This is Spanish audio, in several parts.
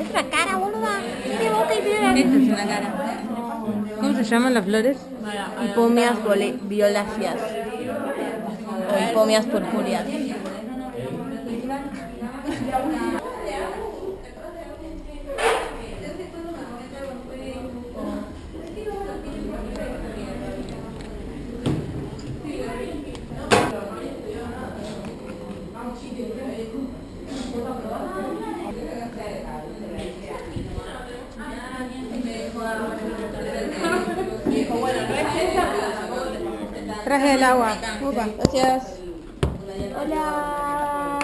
Es una cara, boluda. Tiene boca y tiene es una cara. ¿Cómo se llaman las flores? Hipomias violáceas. O hipomias purpúreas. Traje el agua. Opa. Gracias. Hola.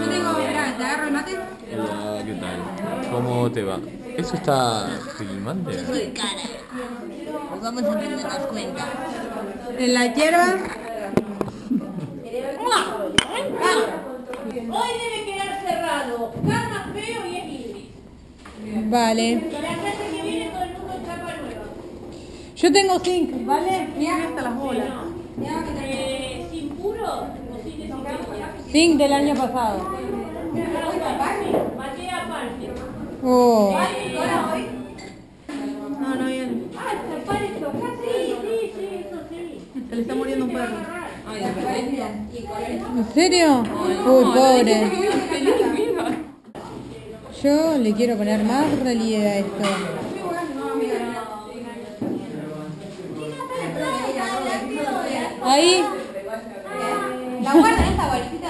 Yo tengo, Hola. ¿te agarro el mate? Hola, ¿qué tal? ¿Cómo te va? ¿Eso está filmando? Soy cara. Nos vamos a darnos cuenta. En la hierba. Hoy debe quedar cerrado. Gana feo y es libre. Vale. Y la clase que viene todo el mundo chapa nueva. Yo tengo zinc, ¿vale? Mira hasta las bolas. Eh, sin puro o sin desinfectante. Zinc del año pasado. Maté aparte. Oh. No, no, bien. Ah, tapar esto acá, sí, sí, sí, eso sí. Se le está muriendo un perro. ¿En serio? Uy, pobre. Yo le quiero poner más relieve a esto. Ahí. La guarda esta bolsita.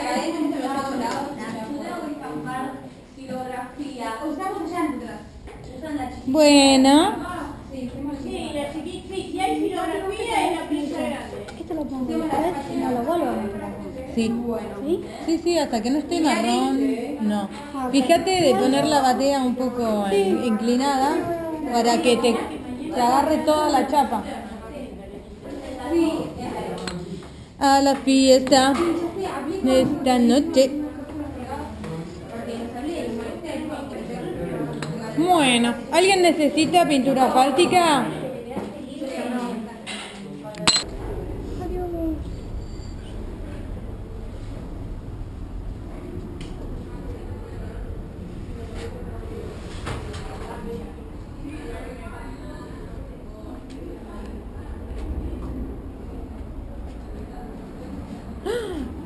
Bueno. Sí, la chiquita, sí, si hay filografía es la pinza grande. Esto lo pongo una vez y no lo vuelvo a meter. Sí. Sí, sí, hasta que no esté marrón, no. Fíjate de poner la batea un poco in- inclinada para que te, te agarre toda la chapa. A la fiesta de esta noche. Bueno, ¿alguien necesita pintura asfáltica?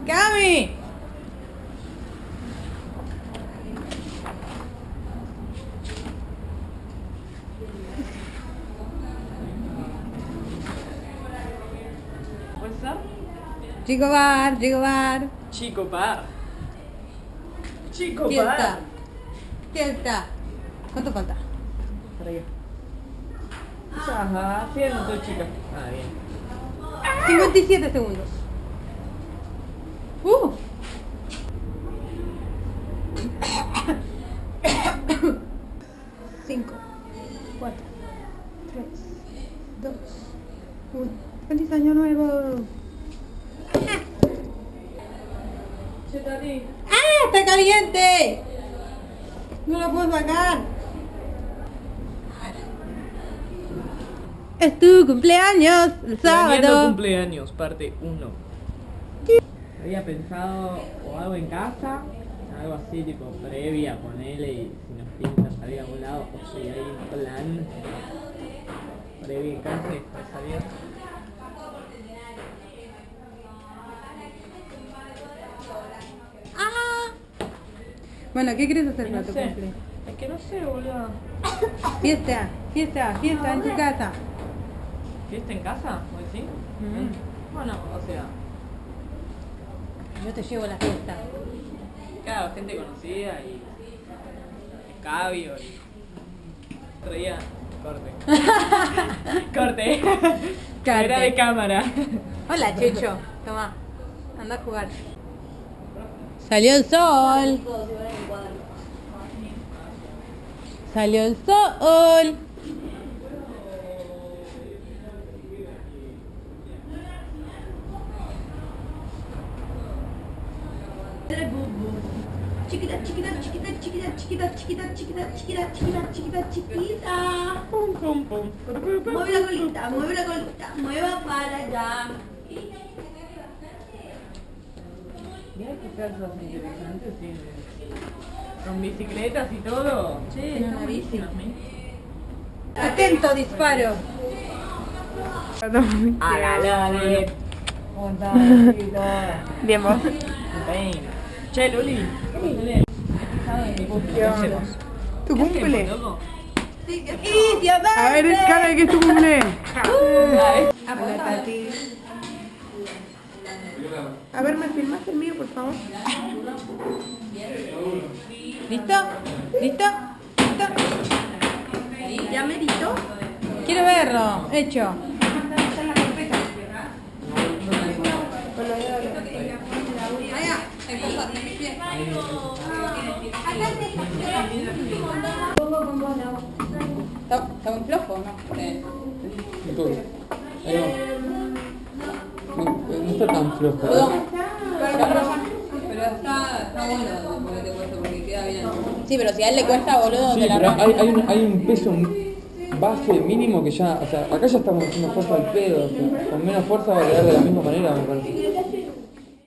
¡Cami! What's up? Chico bar, chico bar. Chico bar. Chico bar. Fiesta. ¿Cuánto falta? Para allá. Ajá, haciendo tu chica. Ah, bien. 57 segundos. Uh. Cinco, cuatro, tres, dos, uno. ¡Feliz año nuevo! ¡Ah! ¡Está caliente! No lo puedo sacar. Es tu cumpleaños, el Planeando sábado. cumpleaños, parte 1. Había pensado o algo en casa, algo así tipo previa, ponele y si nos pinta salir a algún lado, o si hay un plan previa en casa y después salir. Bueno, ¿qué quieres hacer No para tu sé. cumple? Es que no sé, boludo. Fiesta, fiesta, fiesta en tu casa. ¿Fiesta en casa? ¿Vos decís? Mm. Bueno, o sea, Yo te llevo a la fiesta. claro, gente conocida y escabio y otro día corte. corte. Corte. Era de cámara. Hola, Checho. Toma, anda a jugar. Salió el sol. Salió el sol. Chiquita, chiquita, chiquita, chiquita, chiquita, chiquita, chiquita, chiquita, chiquita, chiquita, chiquita. Pum, pum, pum. Mueve la colita, mueve la colita, mueva para allá. Mira qué casas interesantes. Con bicicletas y todo. Sí, una bici. ¿eh? Atento, disparo. Hágalo, Luli. Bien, vos. Che, Luli. ¿Tu cumple? A ver, cara, que es tu cumple. Hola, Tati. A ver, ¿me filmas el mío, por favor? ¿Listo? ¿Listo? ¿Listo? ¿Ya meditó? Quiero verlo. Hecho. Muy flojo, ¿no? Sí. Todo. Ahí va. No, no está tan flojo. ¿eh? Perdón. Pero está, está bueno ponerte puesto porque queda bien. Sí, pero si a él le cuesta, boludo, Sí, te la pero hay, hay, un, hay un peso base mínimo que ya, o sea, acá ya estamos haciendo fuerza al pedo, o sea, con menos fuerza va a quedar de la misma manera, me parece.